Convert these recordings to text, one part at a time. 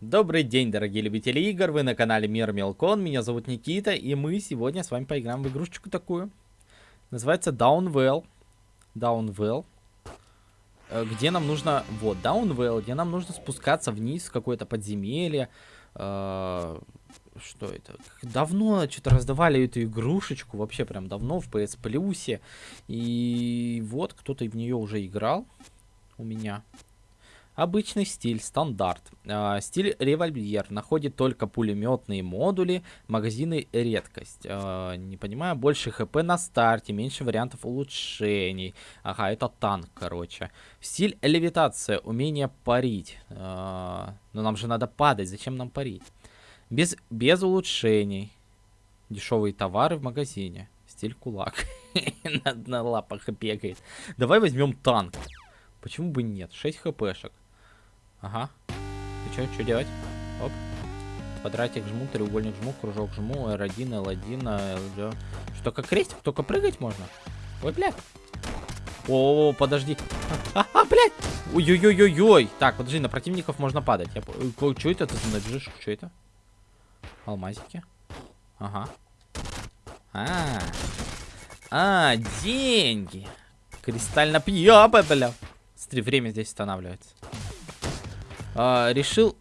Добрый день, дорогие любители игр, вы на канале Мир Мелкон, меня зовут Никита, и мы сегодня с вами поиграем в игрушечку такую. Называется Downwell. Downwell. Э, где нам нужно, вот, Downwell, где нам нужно спускаться вниз в какое-то подземелье. Э, что это? Давно что-то раздавали эту игрушечку, вообще прям давно в PS Plus. И вот, кто-то в нее уже играл у меня. Обычный стиль, стандарт. Э, стиль револьвер. Находит только пулеметные модули. Магазины редкость. Э, не понимаю, больше хп на старте, меньше вариантов улучшений. Ага, это танк, короче. Стиль левитация. Умение парить. Э, но нам же надо падать. Зачем нам парить? Без, без улучшений. Дешевые товары в магазине. Стиль кулак. на, на лапах бегает. Давай возьмем танк. Почему бы нет? 6 хпшек. Ага. Ты что, что делать? Оп. Квадратик жму, треугольник жму, кружок жму, R1, L1, L2. Что, как крестик? Только прыгать можно? Ой, блядь. О, подожди. А, а, блядь. Ой-ой-ой-ой-ой. Так, подожди, на противников можно падать. Я... Что это ты набежишь? Что это? Алмазики. Ага. А, а, деньги. Кристально пьёба, бля. Смотри, время здесь останавливается. А, решил...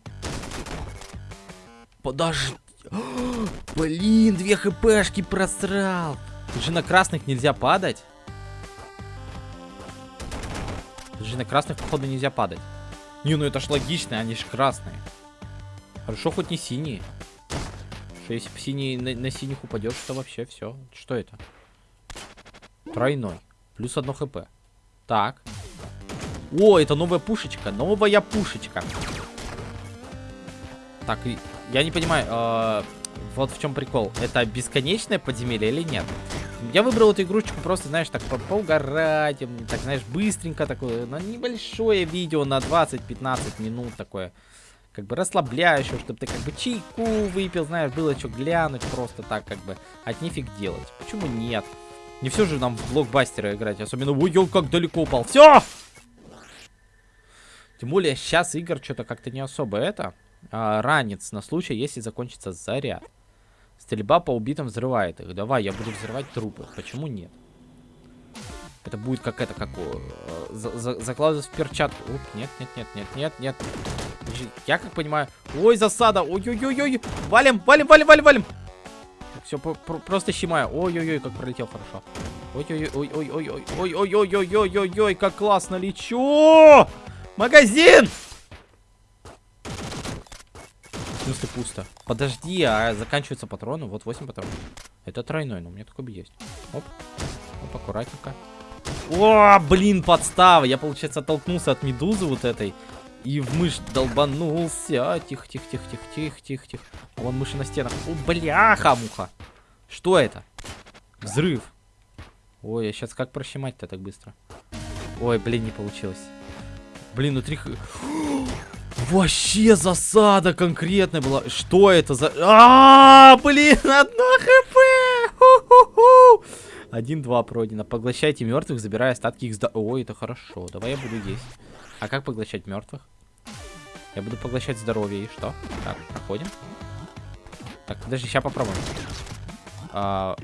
Подожди. Блин, две хпшки просрал. Тут же на красных нельзя падать. Тут же на красных, походу, нельзя падать. Не, ну это ж логично, они же красные. Хорошо, хоть не синие. Что если бы синий на, на синих упадешь, то вообще все. Что это? Тройной. Плюс одно хп. Так. О, это новая пушечка. Новая пушечка. Так, я не понимаю, э, вот в чем прикол. Это бесконечное подземелье или нет? Я выбрал эту игрушечку просто, знаешь, так по поугарать, так, знаешь, быстренько такое, на небольшое видео на 20-15 минут такое. Как бы расслабляющее, чтобы ты как бы чайку выпил, знаешь, было что глянуть просто так, как бы, от нифиг делать. Почему нет? Не все же нам в блокбастеры играть, особенно, ой, как далеко упал. Все! Тем более сейчас игр что-то как-то не особо это. А, ранец на случай, если закончится заряд. Стрельба по убитым взрывает их. Давай, я буду взрывать трупы. Почему нет? Это будет как это, как э, за, за, закладывать в перчатку. Уп, нет, нет, нет, нет, нет, нет. Я как понимаю... Ой, засада! Ой-ой-ой-ой! Валим, валим, валим, валим, валим! Все, просто щемаю. Ой-ой-ой, как пролетел хорошо. Ой-ой-ой-ой-ой-ой-ой-ой-ой-ой-ой-ой, как классно лечу! Магазин! В смысле пусто? Подожди, а заканчиваются патроны? Вот 8 патронов. Это тройной, но у меня такой бы есть. Оп. Оп, аккуратненько. О, блин, подстава. Я, получается, оттолкнулся от медузы вот этой. И в мышь долбанулся. Тихо, тихо, тихо, тихо, тихо, тихо, тихо. А вон мыши на стенах. О, бляха-муха. Что это? Взрыв. Ой, я сейчас как прощемать-то так быстро? Ой, блин, не получилось. Блин, внутри... Вообще засада конкретная была. Что это за... А, блин, одно хп! Один-два пройдено. Поглощайте мертвых, забирая остатки их. Ой, это хорошо. Давай я буду есть. А как поглощать мертвых? Я буду поглощать здоровье. И что? Так, проходим. Так, подожди, сейчас попробуем. А...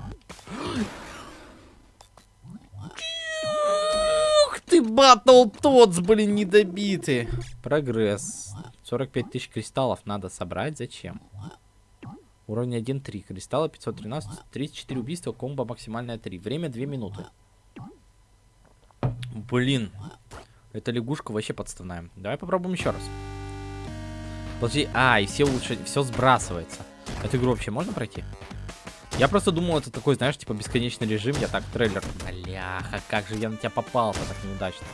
батл Тодс, блин, недобитый. Прогресс. 45 тысяч кристаллов надо собрать. Зачем? Уровень 1-3. Кристалла 513. 34 убийства. Комбо максимальная 3. Время 2 минуты. Блин. Эта лягушка вообще подставная. Давай попробуем еще раз. Подожди. А, и все лучше. Все сбрасывается. Эту игру вообще можно пройти? Я просто думал, это такой, знаешь, типа бесконечный режим. Я так, трейлер. Бляха, как же я на тебя попал-то так неудачно.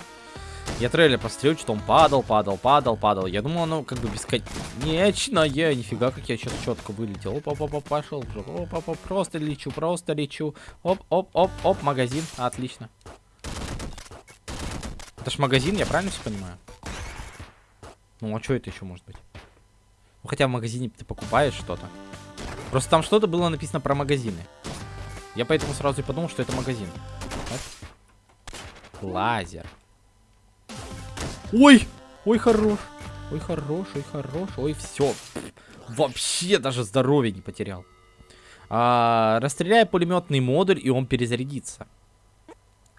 Я трейлер посмотрел, что он падал, падал, падал, падал. Я думал, оно как бы бесконечное. Нифига, как я сейчас четко вылетел. Оп, оп, оп, пошел. Оп, оп, оп, просто лечу, просто лечу. Оп, оп, оп, оп, магазин. Отлично. Это ж магазин, я правильно все понимаю? Ну, а что это еще может быть? Ну, хотя в магазине ты покупаешь что-то. Просто там что-то было написано про магазины. Я поэтому сразу и подумал, что это магазин. Лазер. Ой! Ой, хорош. Ой, хорош, ой, хорош. Ой, все. Вообще даже здоровье не потерял. А, расстреляй пулеметный модуль, и он перезарядится.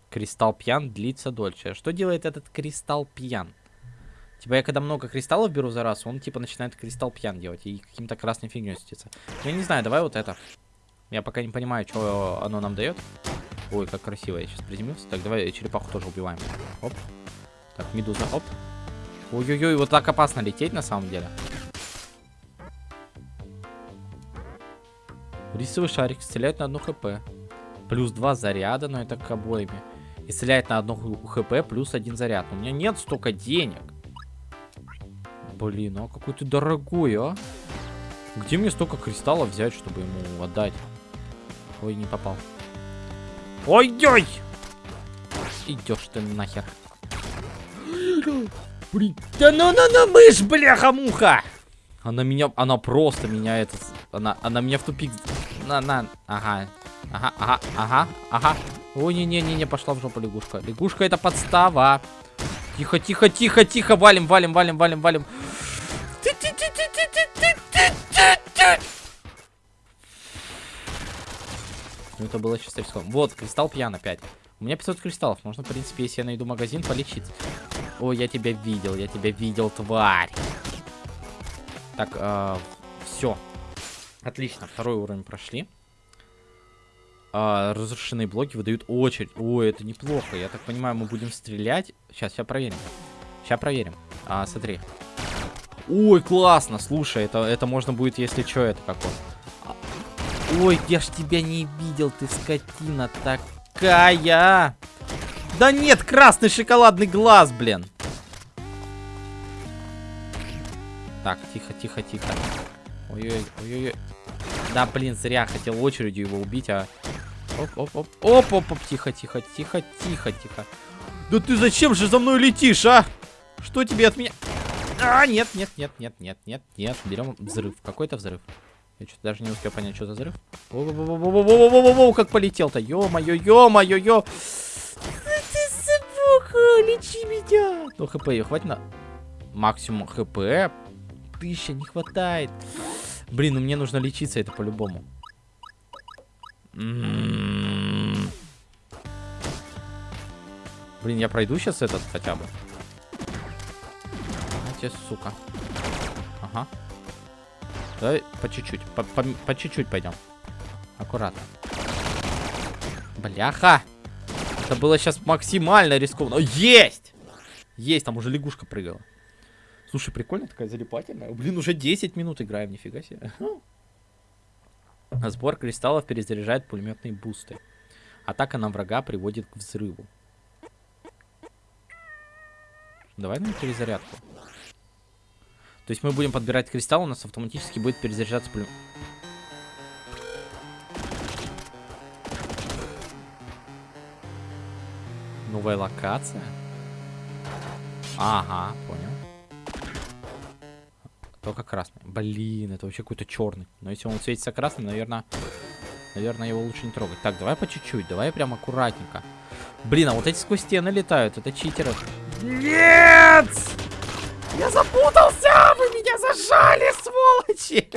Кристалл пьян длится дольше. Что делает этот кристалл пьян? Типа я когда много кристаллов беру за раз, он типа начинает кристалл пьян делать и каким-то красной фигней светится. Я не знаю, давай вот это. Я пока не понимаю, что оно нам дает. Ой, как красиво, я сейчас приземлился. Так, давай черепаху тоже убиваем. Оп. Так, медуза, оп. Ой-ой-ой, вот так опасно лететь на самом деле. Рисовый шарик стреляет на одну хп. Плюс два заряда, но это к обоими. И стреляет на одну хп плюс один заряд. У меня нет столько денег. Блин, а какой ты дорогой, а? Где мне столько кристаллов взять, чтобы ему отдать? Ой, не попал. Ой-ой! Идешь ты нахер. Блин, да ну ну ну мышь, бляха-муха! Она меня, она просто меня это, она, она меня в тупик, на, на, ага, ага, ага, ага, ага. Ой, не-не-не-не, пошла в жопу лягушка. Лягушка это подстава. Тихо, тихо, тихо, тихо, валим, валим, валим, валим, валим. Это было чисто риском. Вот, кристалл пьян опять. У меня 500 кристаллов. Можно, в принципе, если я найду магазин, полечить. О, я тебя видел, я тебя видел, тварь. Так, э, все. Отлично, второй уровень прошли. Э, разрушенные блоки выдают очередь. Ой, это неплохо. Я так понимаю, мы будем стрелять. Сейчас, сейчас проверим. Сейчас проверим. А, смотри. Ой, классно, слушай, это, это можно будет, если что, это как он. Ой, я ж тебя не видел, ты скотина такая. Да нет, красный шоколадный глаз, блин. Так, тихо, тихо, тихо. Ой-ой, ой-ой. Да, блин, зря хотел очередью его убить, а... Оп-оп-оп. Оп-оп-оп, тихо, тихо, тихо, тихо, тихо. Да ты зачем же за мной летишь, а? Что тебе от меня... А, нет, нет, нет, нет, нет, нет, нет. Берем взрыв. Какой-то взрыв. Я что-то даже не успел понять, что за взрыв. Воу-воу-воу-воу-воу-воу-воу, как полетел-то. Ё-моё, ё-моё, ё. Ты собака, лечи меня. Ну, хп ее хватит на... Максимум хп. Тысяча не хватает. Блин, ну мне нужно лечиться, это по-любому. Блин, я пройду сейчас этот хотя бы. Знаете, сука. Ага. Давай по чуть-чуть. По чуть-чуть пойдем. Аккуратно. Бляха! Это было сейчас максимально рискованно. Есть! Есть, там уже лягушка прыгала. Слушай, прикольно такая залипательная. Блин, уже 10 минут играем, нифига себе. Сбор кристаллов перезаряжает пулеметные бусты. Атака на врага приводит к взрыву. Давай на перезарядку. То есть мы будем подбирать кристалл, у нас автоматически будет перезаряжаться пулемет. Новая локация? Ага, понял. Только красный. Блин, это вообще какой-то черный. Но если он светится красным, наверное... Наверное, его лучше не трогать. Так, давай по чуть-чуть. Давай прям аккуратненько. Блин, а вот эти сквозь стены летают. Это читеры. Нет! Я запутался! Зажали, сволочи!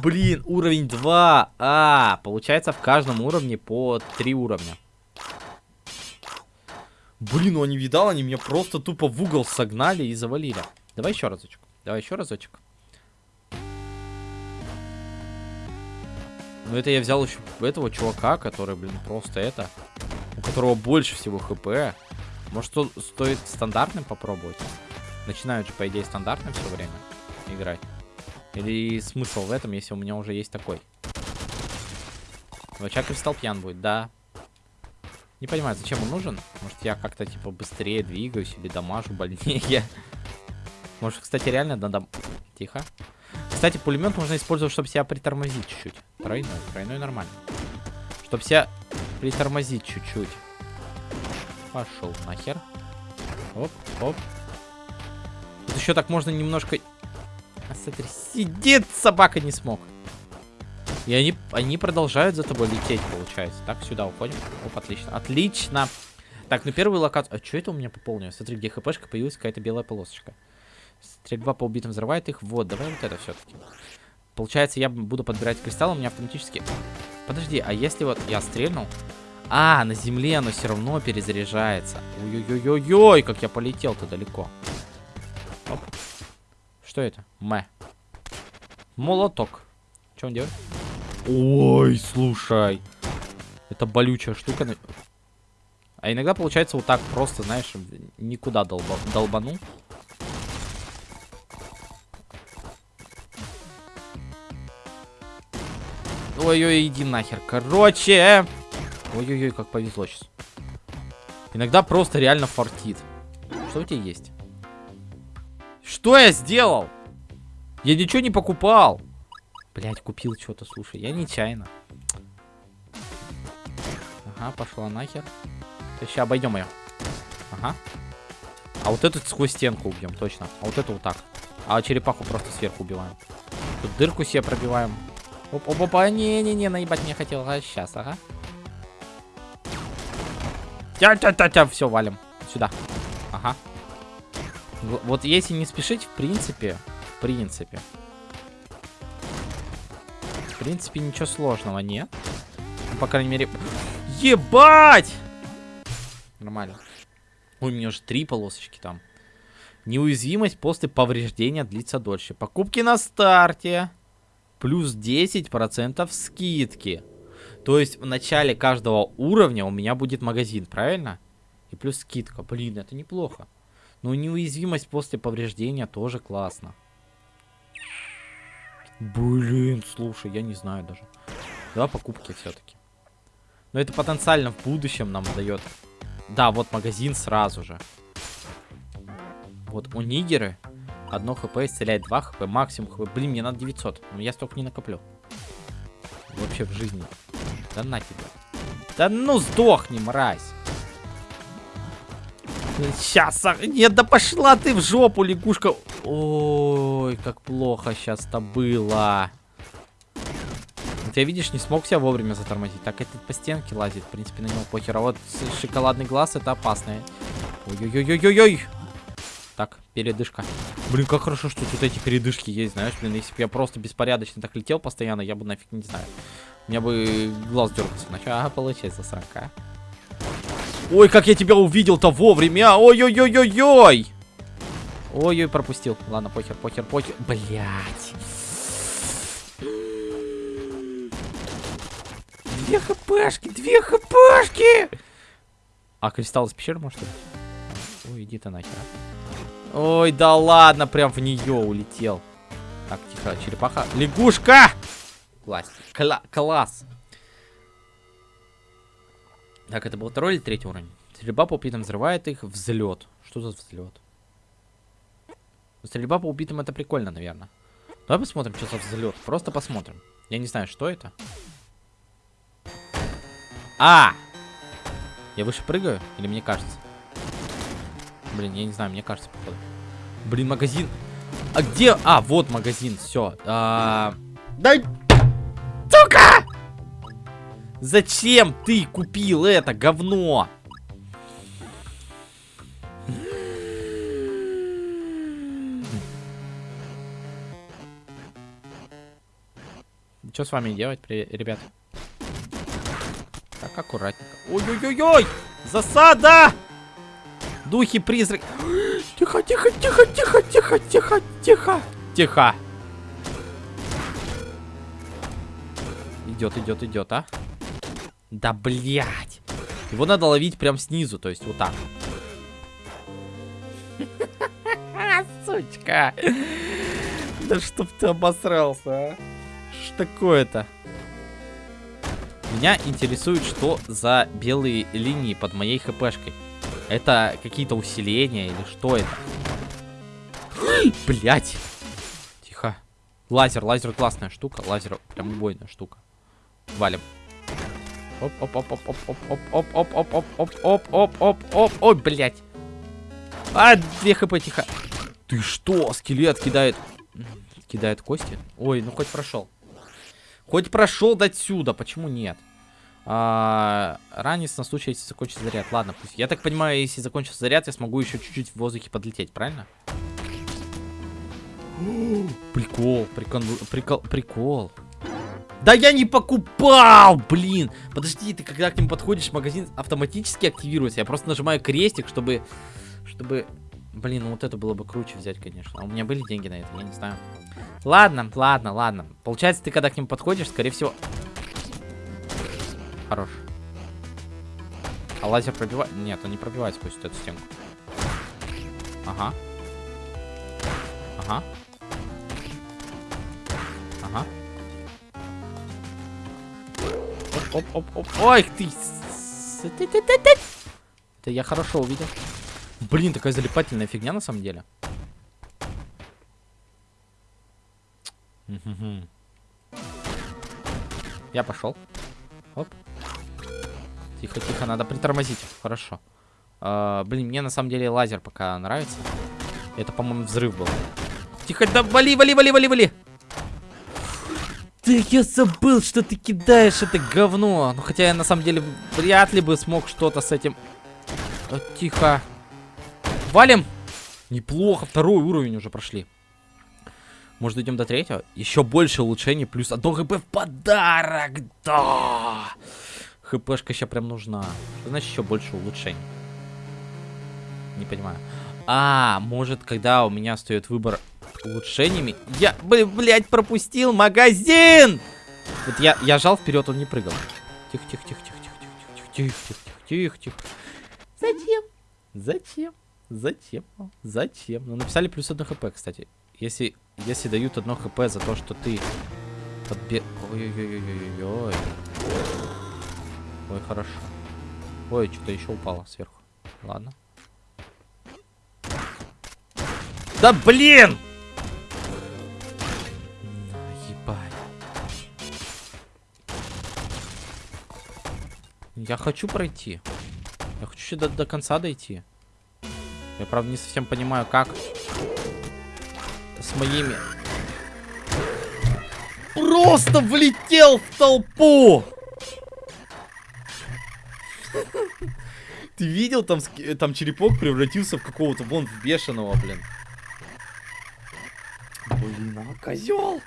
Блин, уровень 2. А, получается в каждом уровне по 3 уровня. Блин, ну не видал, они меня просто тупо в угол согнали и завалили. Давай еще разочек. Давай еще разочек. Ну это я взял еще этого чувака, который, блин, просто это... У которого больше всего хп. Может, стоит стандартным попробовать? Начинают же, по идее, стандартным все время играть. Или смысл в этом, если у меня уже есть такой? Вача кристалл пьян будет, да. Не понимаю, зачем он нужен? Может, я как-то, типа, быстрее двигаюсь или дамажу больнее? Может, кстати, реально надо... Тихо. Кстати, пулемет можно использовать, чтобы себя притормозить чуть-чуть. Тройной, тройной нормально. Чтобы себя притормозить чуть-чуть. Пошел нахер. Оп, оп. Тут еще так можно немножко... А, смотри, сидит собака не смог. И они, они продолжают за тобой лететь, получается. Так, сюда уходим. Оп, отлично. Отлично. Так, ну первую локацию... А что это у меня пополнилось? Смотри, где хпшка появилась какая-то белая полосочка. Стрельба по убитым взрывает их. Вот, давай вот это все-таки. Получается, я буду подбирать кристаллы, у меня автоматически... Подожди, а если вот я стрельнул... А, на земле оно все равно перезаряжается. Ой-ой-ой-ой, как я полетел-то далеко. Оп. Что это? Мэ. Молоток. Что он делает? Ой, слушай. Это болючая штука. А иногда получается вот так просто, знаешь, никуда долба долбанул. Ой-ой, иди нахер. Короче. Ой-ой-ой, как повезло сейчас. Иногда просто реально фартит. Что у тебя есть? Что я сделал? Я ничего не покупал. Блять, купил что-то, слушай. Я нечаянно. Ага, пошла нахер. Сейчас обойдем ее. Ага. А вот эту сквозь стенку убьем, точно. А вот эту вот так. А черепаху просто сверху убиваем. Тут дырку себе пробиваем. Оп, оп, опа, не-не-не, наебать не хотел. А сейчас, ага. Тя-тя-тя-тя, все, валим. Сюда. Ага. Вот если не спешить, в принципе, в принципе. В принципе, ничего сложного нет. Ну, по крайней мере... Ебать! Нормально. Ой, у меня уже три полосочки там. Неуязвимость после повреждения длится дольше. Покупки на старте. Плюс 10% скидки. То есть в начале каждого уровня у меня будет магазин, правильно? И плюс скидка. Блин, это неплохо. Но неуязвимость после повреждения тоже классно. Блин, слушай, я не знаю даже. Да, покупки все-таки. Но это потенциально в будущем нам дает. Да, вот магазин сразу же. Вот у Нигеры одно хп исцеляет 2 хп, максимум хп. Блин, мне надо 900, но я столько не накоплю. Вообще в жизни. Да на тебя. Да ну сдохни, мразь. Сейчас, а, нет, да пошла ты в жопу, лягушка. Ой, как плохо сейчас-то было. Я, видишь, не смог себя вовремя затормозить. Так этот по стенке лазит, в принципе, на него похер. А вот шоколадный глаз это опасное. Ой-ой-ой-ой-ой. Так, передышка. Блин, как хорошо, что тут эти передышки есть, знаешь, блин, если бы я просто беспорядочно так летел постоянно, я бы нафиг не знаю. У меня бы глаз дергался начал. Ага, получается, срака. Ой, как я тебя увидел-то вовремя. Ой-ой-ой-ой-ой. Ой-ой, пропустил. Ладно, похер, похер, похер. Блять. Две хпшки, две хпшки. А кристалл из пещеры, может? Ой, иди ты нахер. Ой, да ладно, прям в нее улетел. Так, тихо, черепаха. Лягушка! Класс. Кла класс. Так, это был второй или третий уровень? Стрельба по убитым взрывает их. Взлет. Что за взлет? Стрельба по убитым это прикольно, наверное. Давай посмотрим, что за взлет. Просто посмотрим. Я не знаю, что это. А! Я выше прыгаю? Или мне кажется? Блин, я не знаю, мне кажется, походу. Блин, магазин. А где? А, вот магазин, все. А... Да... Зачем ты купил это говно? Что с вами делать, ребят? Так, аккуратненько. Ой-ой-ой-ой! Засада! Духи, призрак. Тихо, тихо, тихо, тихо, тихо, тихо, тихо. Тихо. Идет, идет, идет, а? Да, блядь. Его надо ловить прям снизу, то есть вот так. Сучка. Да чтоб ты обосрался, а. Что такое-то? Меня интересует, что за белые линии под моей хпшкой. Это какие-то усиления или что это? Блять. Тихо. Лазер, лазер классная штука. Лазер прям убойная штука. Валим. Оп, оп, оп, оп, оп, оп, оп, оп, оп, оп, оп, оп, оп, оп, оп, ой, блять. А, две хп, тихо. Ты что, скелет кидает? Кидает кости? Ой, ну хоть прошел. Хоть прошел до отсюда, почему нет? А, ранец на случай, если закончится заряд. Ладно, пусть. Я так понимаю, если закончится заряд, я смогу еще чуть-чуть в воздухе подлететь, правильно? Прикол, прикол, прикол, прикол. Да я не покупал, блин. Подожди, ты когда к нему подходишь, магазин автоматически активируется. Я просто нажимаю крестик, чтобы, чтобы, блин, ну вот это было бы круче взять, конечно. А у меня были деньги на это, я не знаю. Ладно, ладно, ладно. Получается, ты когда к нему подходишь, скорее всего... Хорош. А лазер пробивает? Нет, он не пробивает сквозь эту стенку. Ага. Ага. Ага. Оп, оп, оп. Ой, ты. Это я хорошо увидел. Блин, такая залипательная фигня на самом деле. Я пошел. Оп. Тихо, тихо, надо притормозить. Хорошо. А, блин, мне на самом деле лазер пока нравится. Это, по-моему, взрыв был. Тихо, да вали, вали, вали, вали, вали. Да я забыл, что ты кидаешь это говно. Ну, хотя я на самом деле вряд ли бы смог что-то с этим... О, тихо. Валим. Неплохо, второй уровень уже прошли. Может, идем до третьего? Еще больше улучшений, плюс одно хп в подарок. Да! ХПшка сейчас прям нужна. Что значит еще больше улучшений? Не понимаю. А, может, когда у меня стоит выбор улучшениями. Я, блядь, пропустил магазин! Вот я, я жал вперед, он не прыгал. Тихо, тихо, тихо, тихо, тихо, тихо, тихо, тихо, тихо, тихо, тихо. Зачем? Зачем? Зачем? Зачем? Ну, написали плюс 1 хп, кстати. Если, если дают одно хп за то, что ты подбе... Ой-ой-ой-ой-ой. Ой, хорошо. Ой, что-то еще упало сверху. Ладно. Да блин! Я хочу пройти. Я хочу до, до конца дойти. Я, правда, не совсем понимаю, как с моими... Просто влетел в толпу! Ты видел, там, там черепок превратился в какого-то, вон, в бешеного, блин. Блин, а козел!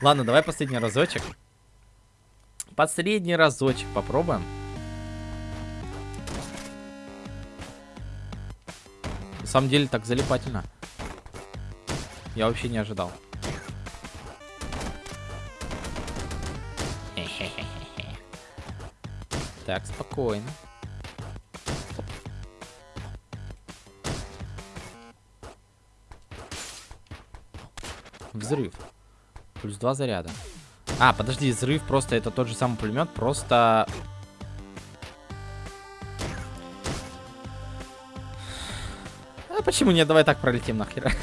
Ладно, давай последний разочек. Последний разочек попробуем. Самом деле так залипательно. Я вообще не ожидал. Так, спокойно. Взрыв. Плюс два заряда. А, подожди, взрыв просто это тот же самый пулемет, просто почему нет? Давай так пролетим нахер.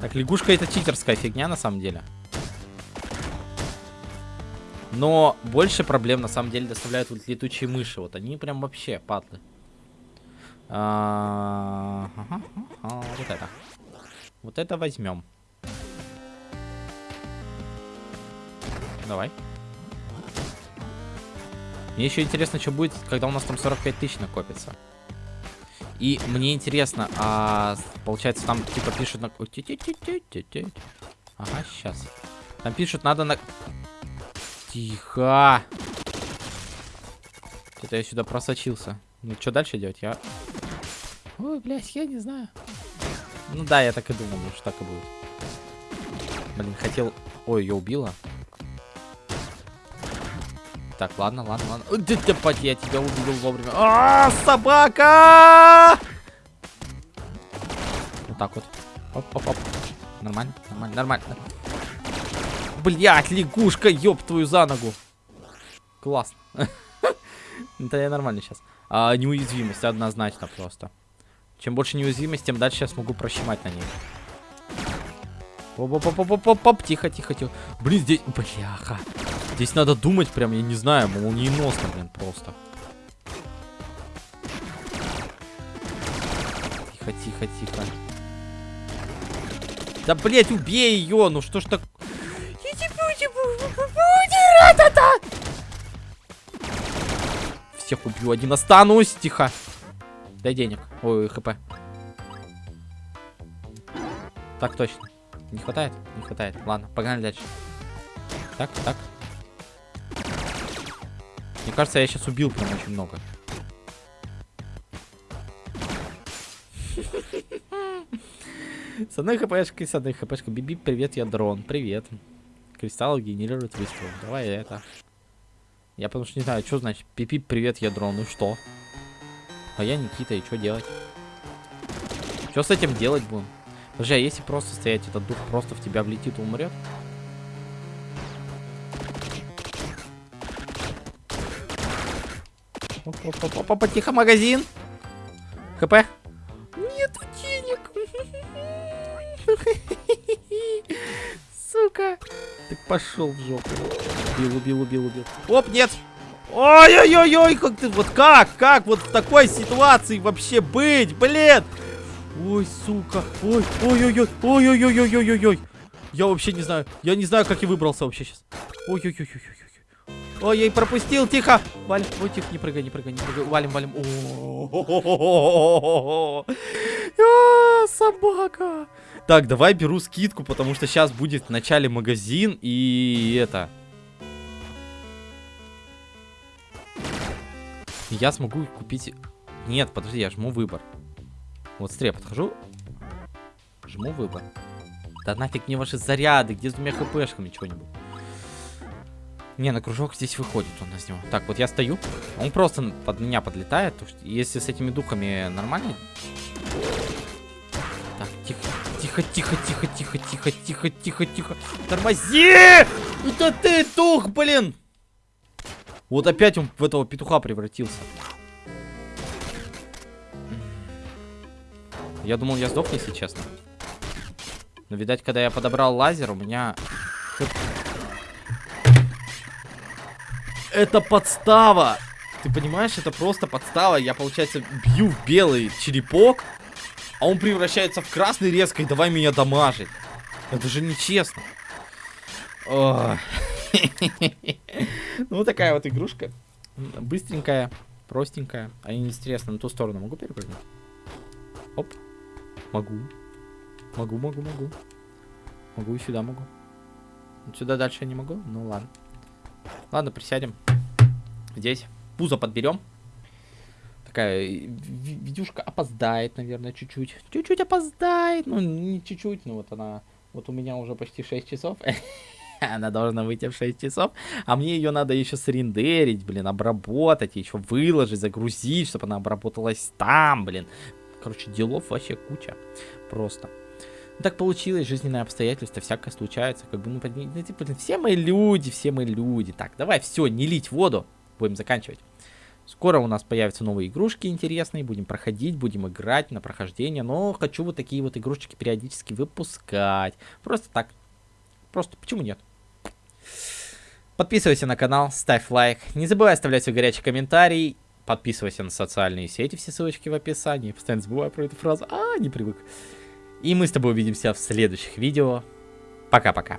Так, лягушка это читерская фигня на самом деле. Но больше проблем на самом деле доставляют вот летучие мыши. Вот они прям вообще падлы. А, вот это. Вот это возьмем. Давай. Мне еще интересно, что будет, когда у нас там 45 тысяч накопится. И мне интересно, а получается там типа пишут на... Ага, сейчас. Там пишут, надо на... Тихо. Это я сюда просочился. Ну, что дальше делать? Я... Ой, блядь, я не знаю. Ну да, я так и думал, что так и будет. Блин, хотел... Ой, ее убила. Так, ладно, ладно, ладно. Я тебя увидел вовремя. А, собака! Вот так вот. Оп, оп, оп. Нормально, нормально, нормально. Блять, лягушка, ёб твою за ногу. Классно. Это я нормально сейчас. А, неуязвимость однозначно просто. Чем больше неуязвимость, тем дальше я смогу прощемать на ней. Оп-оп-оп-оп-оп-оп, тихо, тихо, тихо. Блин, здесь, бляха. Здесь надо думать прям, я не знаю, молниеносно, блин, просто. Тихо, тихо, тихо. Да, блять, убей ее, ну что ж так... Всех убью, один останусь, тихо. Дай денег. Ой, хп. Так точно. Не хватает? Не хватает. Ладно, погнали дальше. Так, так. Мне кажется, я сейчас убил прям очень много. С одной хпшкой, с одной хпшкой. Биби, привет, я дрон. Привет. Кристалл генерирует выстрел. Давай это. Я потому что не знаю, что значит. Пипи, привет, я дрон. Ну что? А я Никита, и что делать? Что с этим делать будем? Подожди, а если просто стоять, этот дух просто в тебя влетит и умрет? Опа, тихо, магазин. ХП. Нет денег. Сука. Ты пошел в жопу. Убил, убил, убил, убил. Оп, нет. Ой-ой-ой-ой, как ты, вот как, как вот в такой ситуации вообще быть, блин. Ой, сука, ой, ой-ой-ой, ой-ой-ой-ой-ой-ой. Я вообще не знаю, я не знаю, как я выбрался вообще сейчас. Ой-ой-ой-ой-ой. Ой, я и пропустил, тихо. Валим, ой, тихо, не прыгай, не прыгай, не прыгай. Валим, валим. Собака. Так, давай беру скидку, потому что сейчас будет в начале магазин и это... Я смогу купить... Нет, подожди, я жму выбор. Вот я подхожу. Жму выбор. Да нафиг мне ваши заряды, где с двумя хпшками что-нибудь. Не, на кружок здесь выходит он из него. Так, вот я стою. Он просто под меня подлетает. Если с этими духами нормально. Так, тихо, тихо, тихо, тихо, тихо, тихо, тихо, тихо, тихо. Тормози! Это ты, дух, блин! Вот опять он в этого петуха превратился. Я думал, я сдох, если честно. Но, видать, когда я подобрал лазер, у меня Это подстава. Ты понимаешь, это просто подстава. Я, получается, бью в белый черепок, а он превращается в красный резко и давай меня дамажить. Это же нечестно. Ну, такая вот игрушка. Быстренькая, простенькая. А интересно, на ту сторону могу перепрыгнуть? Оп. Могу. Могу, могу, могу. Могу и сюда могу. Сюда дальше я не могу? Ну ладно. Ладно, присядем. Здесь. Пузо подберем. Такая видюшка опоздает, наверное, чуть-чуть. Чуть-чуть опоздает. Ну, не чуть-чуть, но вот она... Вот у меня уже почти 6 часов. она должна выйти в 6 часов. А мне ее надо еще срендерить, блин, обработать, еще выложить, загрузить, чтобы она обработалась там, блин. Короче, делов вообще куча. Просто. Ну, так получилось, жизненные обстоятельства, всякое случается. Как бы, ну, ну, типа, все мы люди, все мы люди. Так, давай, все, не лить воду. Будем заканчивать. Скоро у нас появятся новые игрушки интересные, будем проходить, будем играть на прохождение, но хочу вот такие вот игрушечки периодически выпускать. Просто так. Просто почему нет? Подписывайся на канал, ставь лайк, не забывай оставлять свой горячий комментарий, подписывайся на социальные сети, все ссылочки в описании. Постоянно забываю про эту фразу, а, не привык. И мы с тобой увидимся в следующих видео. Пока-пока.